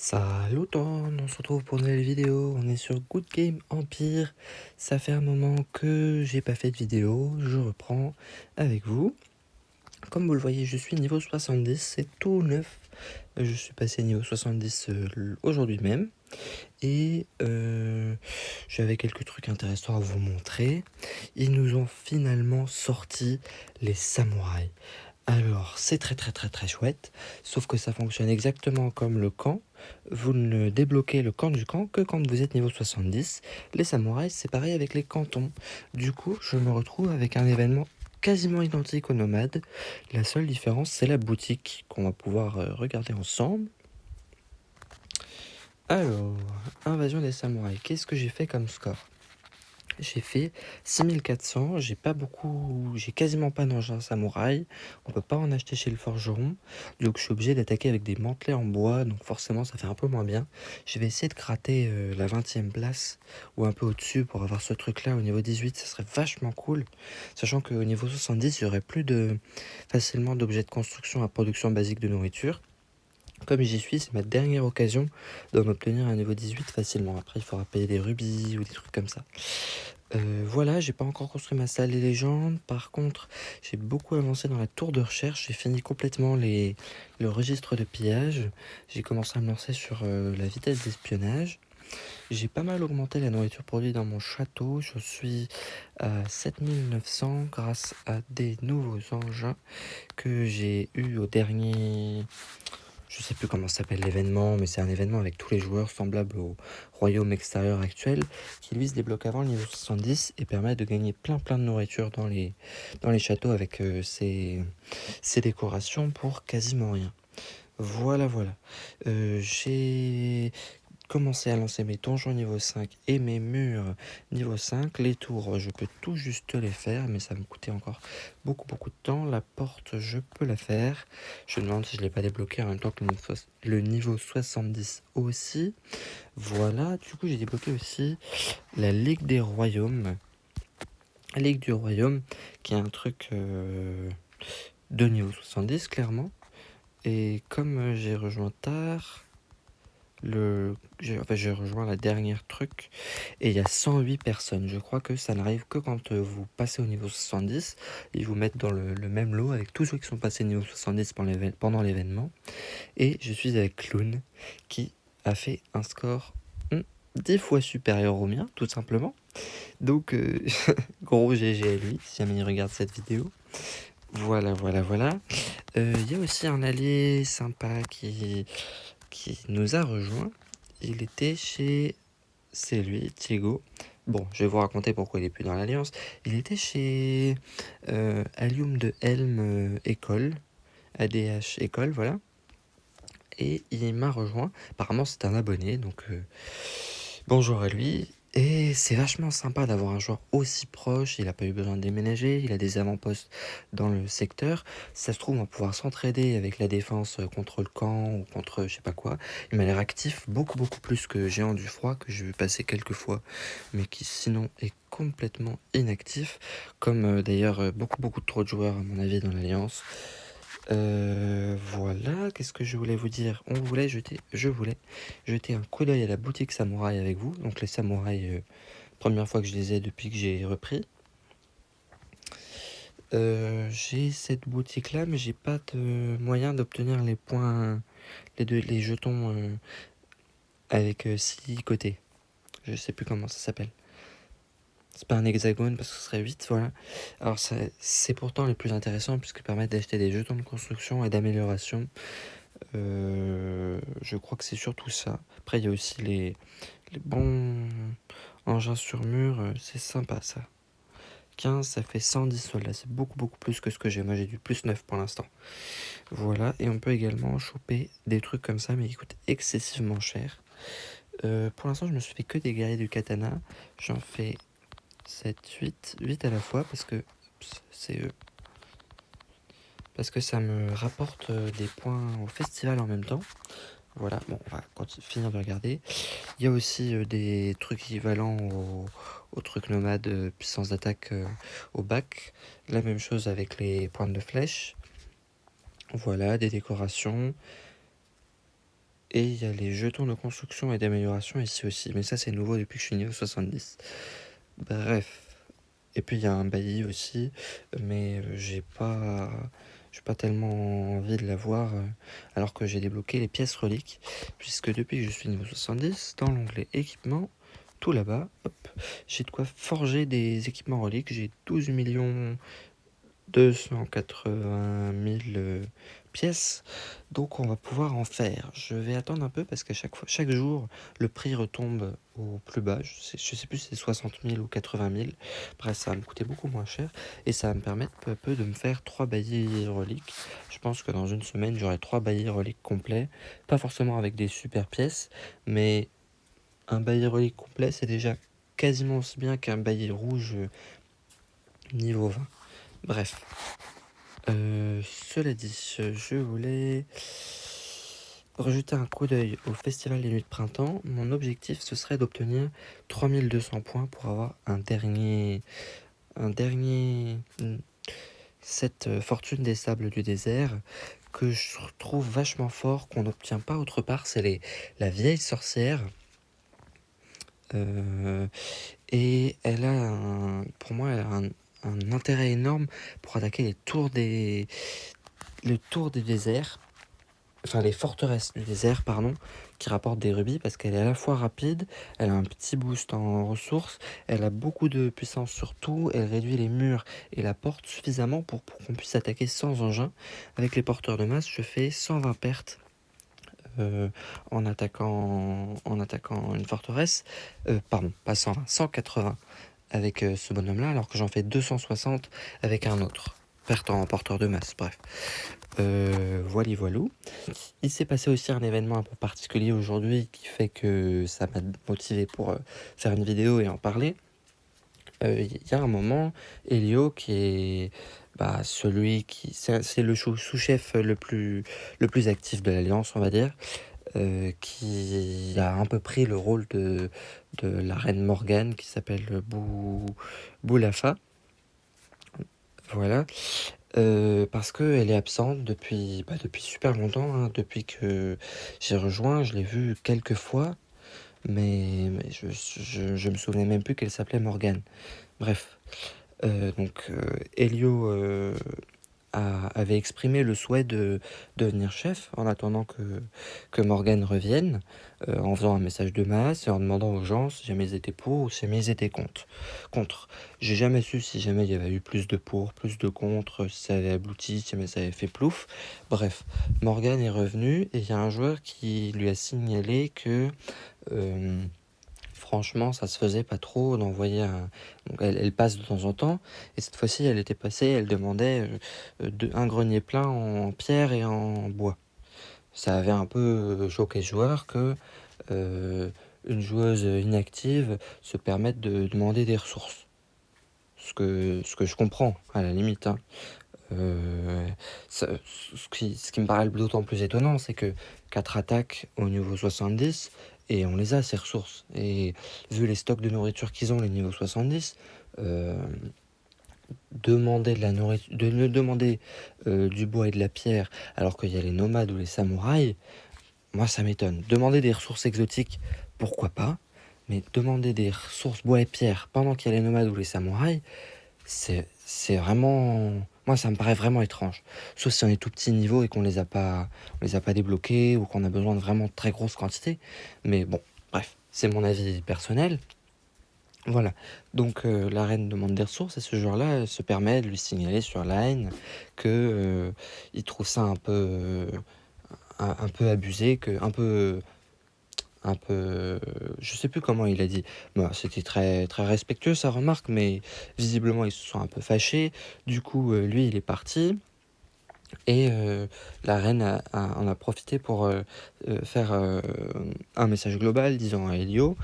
Salut tout on se retrouve pour une nouvelle vidéo, on est sur Good Game Empire, ça fait un moment que j'ai pas fait de vidéo, je reprends avec vous. Comme vous le voyez, je suis niveau 70, c'est tout neuf, je suis passé niveau 70 euh, aujourd'hui même, et euh, j'avais quelques trucs intéressants à vous montrer. Ils nous ont finalement sorti les samouraïs. Alors, c'est très très très très chouette, sauf que ça fonctionne exactement comme le camp. Vous ne débloquez le camp du camp que quand vous êtes niveau 70. Les samouraïs, c'est pareil avec les cantons. Du coup, je me retrouve avec un événement quasiment identique aux nomades. La seule différence, c'est la boutique qu'on va pouvoir euh, regarder ensemble. Alors, invasion des samouraïs, qu'est-ce que j'ai fait comme score? J'ai fait 6400, j'ai pas beaucoup, j'ai quasiment pas d'engin samouraï, on peut pas en acheter chez le forgeron, donc je suis obligé d'attaquer avec des mantelets en bois, donc forcément ça fait un peu moins bien. Je vais essayer de gratter euh, la 20e place, ou un peu au-dessus pour avoir ce truc là au niveau 18, ça serait vachement cool, sachant qu'au niveau 70 il y aurait plus de facilement d'objets de construction à production basique de nourriture. Comme j'y suis, c'est ma dernière occasion d'en obtenir un niveau 18 facilement. Après, il faudra payer des rubis ou des trucs comme ça. Euh, voilà, j'ai pas encore construit ma salle des légendes. Par contre, j'ai beaucoup avancé dans la tour de recherche. J'ai fini complètement les, le registre de pillage. J'ai commencé à me lancer sur euh, la vitesse d'espionnage. J'ai pas mal augmenté la nourriture produite dans mon château. Je suis à 7900 grâce à des nouveaux engins que j'ai eu au dernier je sais plus comment s'appelle l'événement, mais c'est un événement avec tous les joueurs semblable au royaume extérieur actuel, qui lui se débloque avant le niveau 70 et permet de gagner plein plein de nourriture dans les, dans les châteaux avec euh, ses, décorations pour quasiment rien. Voilà, voilà. Euh, j'ai commencer à lancer mes donjons niveau 5 et mes murs niveau 5. Les tours, je peux tout juste les faire, mais ça me coûtait encore beaucoup beaucoup de temps. La porte, je peux la faire. Je me demande si je ne l'ai pas débloqué en même temps que le niveau 70 aussi. Voilà, du coup j'ai débloqué aussi la Ligue des Royaumes. Ligue du Royaume, qui est un truc euh, de niveau 70, clairement. Et comme j'ai rejoint tard, le j'ai rejoint la dernière truc et il y a 108 personnes. Je crois que ça n'arrive que quand euh, vous passez au niveau 70 ils vous mettent dans le, même lot avec tous ceux qui sont passés au niveau 70 pendant l'événement. Et je suis avec Clown qui a fait un score 10 hmm, fois supérieur au mien tout simplement. Donc euh, gros GG à lui si jamais il regarde cette vidéo. Voilà voilà voilà. Euh, il y a aussi un allié sympa qui qui nous a rejoint. Il était chez... C'est lui, Thiego. Bon, je vais vous raconter pourquoi il est plus dans l'Alliance. Il était chez euh, Allium de Helm euh, École, ADH École, voilà. Et il m'a rejoint. Apparemment, c'est un abonné, donc euh, bonjour à lui. Et c'est vachement sympa d'avoir un joueur aussi proche, il n'a pas eu besoin de déménager, il a des avant-postes dans le secteur. ça se trouve, on pouvoir s'entraider avec la défense contre le camp ou contre je sais pas quoi. Il m'a l'air actif, beaucoup beaucoup plus que Géant du Froid, que j'ai vu passer quelques fois, mais qui sinon est complètement inactif. Comme euh, d'ailleurs euh, beaucoup beaucoup trop de joueurs à mon avis dans l'Alliance. Euh, voilà, qu'est-ce que je voulais vous dire? On voulait jeter, je voulais jeter un coup d'œil à la boutique samouraï avec vous. Donc les samouraïs, euh, première fois que je les ai depuis que j'ai repris. Euh, j'ai cette boutique là, mais j'ai pas de moyen d'obtenir les points, les, deux, les jetons avec 6 côtés. Je sais plus comment ça s'appelle. C'est pas un hexagone parce que ce serait 8, voilà. Alors c'est pourtant les plus intéressants puisqu'ils permettent d'acheter des jetons de construction et d'amélioration. Euh, je crois que c'est surtout ça. Après il y a aussi les, les bons engins sur mur, euh, c'est sympa ça. 15, ça fait 110 soldats, c'est beaucoup beaucoup plus que ce que j'ai. Moi j'ai du plus 9 pour l'instant. Voilà, et on peut également choper des trucs comme ça mais qui coûtent excessivement cher. Euh, pour l'instant je me suis fait que des guerriers du katana. J'en fais 7, 8, 8 à la fois parce que c'est eux. Parce que ça me rapporte euh, des points au festival en même temps. Voilà, bon, on va finir de regarder. Il y a aussi euh, des trucs équivalents aux, au trucs nomades euh, puissance d'attaque au bac. La même chose avec les pointes de flèche. Voilà, des décorations. Et il y a les jetons de construction et d'amélioration ici aussi. Mais ça, c'est nouveau depuis que je suis niveau 70. Bref. Et puis, il y a un bailli aussi. Mais euh, j'ai pas... J'ai pas tellement envie de l'avoir euh, alors que j'ai débloqué les pièces reliques. Puisque depuis que je suis niveau 70, dans l'onglet équipement, tout là-bas, j'ai de quoi forger des équipements reliques. J'ai 12 millions 280 000 pièces. Donc on va pouvoir en faire. Je vais attendre un peu parce qu'à chaque fois, chaque jour, le prix retombe au plus bas. Je sais, plus si c'est 60 000 ou 80 000. Bref, ça va me coûter beaucoup moins cher et ça va me permettre peu à peu de me faire trois baillis reliques. Je pense que dans une semaine, j'aurai trois baillis reliques complets. Pas forcément avec des super pièces, mais un bailli relique complet, c'est déjà quasiment aussi bien qu'un bailli rouge niveau 20. Bref. Euh, cela dit, je voulais rejeter un coup d'œil au Festival des Nuits de Printemps. Mon objectif, ce serait d'obtenir 3200 points pour avoir un dernier... Un dernier... Cette fortune des sables du désert que je trouve vachement fort, qu'on n'obtient pas autre part, c'est la vieille sorcière. Euh, et elle a, un, pour moi, elle a un, un intérêt énorme pour attaquer les tours des, le des déserts, enfin les forteresses du désert, pardon, qui rapportent des rubis parce qu'elle est à la fois rapide, elle a un petit boost en ressources, elle a beaucoup de puissance sur tout, elle réduit les murs et la porte suffisamment pour, qu'on puisse attaquer sans engin. Avec les porteurs de masse, je fais 120 pertes euh, en, attaquant, en attaquant une forteresse, euh, pardon, pas 120, 180 avec euh, ce bonhomme-là, alors que j'en fais 260 avec un autre. Perte en porteur de masse, bref. Euh, voilà, voilou. Il s'est passé aussi un événement un peu particulier aujourd'hui qui fait que ça m'a motivé pour euh, faire une vidéo et en parler. Il y a un moment, Elio, qui est bah, celui qui... C'est le sous-chef le plus, le plus actif de l'Alliance, on va dire. Euh, qui a un peu pris le rôle de, de la reine Morgane qui s'appelle Bou, Boulafa. Voilà. Euh, parce qu'elle est absente depuis, bah, depuis super longtemps, hein. depuis que j'ai rejoint, je l'ai vue quelques fois, mais, je, je, je, me souvenais même plus qu'elle s'appelait Morgane. Bref, euh, donc Elio avait exprimé le souhait de, devenir chef en attendant que, que Morgan revienne, euh, en faisant un message de masse et en demandant aux gens si jamais ils étaient pour ou si jamais ils étaient contre. contre. J'ai jamais su si jamais il y avait eu plus de pour, plus de contre, si ça avait abouti, si jamais ça avait fait plouf. Bref, Morgan est revenu et il y a un joueur qui lui a signalé que... Euh, franchement, ça se faisait pas trop d'envoyer un... elle, passe de temps en temps, et cette fois-ci, elle était passée, elle demandait euh, un grenier plein en pierre et en bois. Ça avait un peu euh, choqué le joueur que euh, une joueuse inactive se permette de demander des ressources. Ce que, ce que je comprends, à la limite. Hein. ce, qui, ce, qui, me paraît d'autant plus étonnant, c'est que 4 attaques au niveau 70, et on les a, ces ressources. Et vu les stocks de nourriture qu'ils ont, les niveaux 70, euh, demander de la nourriture, de demander euh, du bois et de la pierre alors qu'il y a les nomades ou les samouraïs, moi ça m'étonne. Demander des ressources exotiques, pourquoi pas, mais demander des ressources bois et pierre pendant qu'il y a les nomades ou les samouraïs, c'est vraiment moi, ça me paraît vraiment étrange. Sauf si on est tout petit niveau et qu'on les a pas, on les a pas débloqués ou qu'on a besoin de vraiment très grosses quantités. Mais bon, bref, c'est mon avis personnel. Voilà, donc euh, la reine demande des ressources et ce joueur-là se permet de lui signaler sur Line que euh, il trouve ça un peu, euh, un, peu abusé, que un peu un peu... Je sais plus comment il a dit. Bah, C'était très, très respectueux sa remarque, mais visiblement ils se sont un peu fâchés. Du coup, euh, lui, il est parti. Et euh, la reine en a profité pour euh, faire un message global disant à Elio,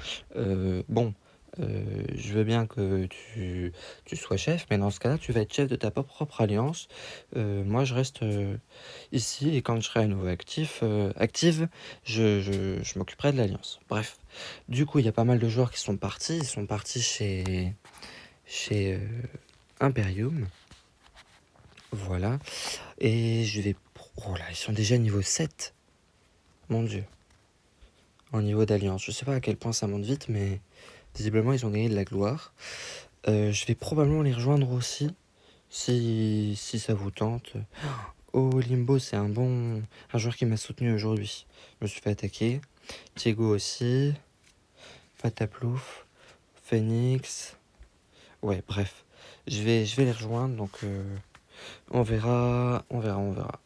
bon, euh, je veux bien que tu, tu, sois chef, mais dans ce cas-là, tu vas être chef de ta propre alliance. Euh, moi, je reste euh, ici, et quand je serai à nouveau actif, active, je, je, m'occuperai de l'alliance. Bref, du coup, il y a pas mal de joueurs qui sont partis. Ils sont partis chez, chez Imperium. Voilà. Et je vais... Oh là, ils sont déjà niveau 7. Mon dieu. en niveau d'alliance. Je sais pas à quel point ça monte vite, mais visiblement ils ont gagné de la gloire. Euh, je vais probablement les rejoindre aussi, si, si ça vous tente. Oh, Limbo, c'est un bon... un joueur qui m'a soutenu aujourd'hui. Je me suis fait attaquer. Diego aussi. Pataplouf. Phoenix. Ouais, bref. Je vais, je vais les rejoindre, donc euh, on verra, on verra, on verra.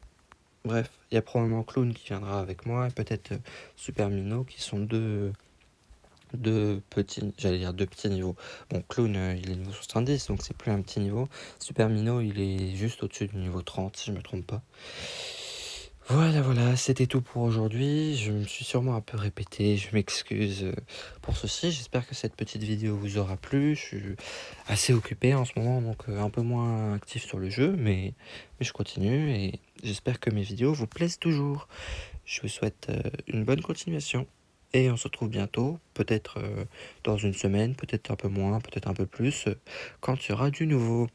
Bref, il y a probablement Clown qui viendra avec moi, et peut-être euh, Super Mino, qui sont deux, deux petits, j'allais dire petits niveaux. Bon, Clown, euh, il est niveau 70, donc c'est plus un petit niveau. Super Mino, il est juste au-dessus du niveau 30, si je me trompe pas. Voilà, voilà, c'était tout pour aujourd'hui. Je me suis sûrement un peu répété, je m'excuse euh, pour ceci. J'espère que cette petite vidéo vous aura plu. Je suis assez occupé en ce moment, donc euh, un peu moins actif sur le jeu, mais, mais je continue et j'espère que mes vidéos vous plaisent toujours. Je vous souhaite une bonne continuation et on se retrouve bientôt, peut-être dans une semaine, peut-être un peu moins, peut-être un peu plus, quand il y aura du nouveau.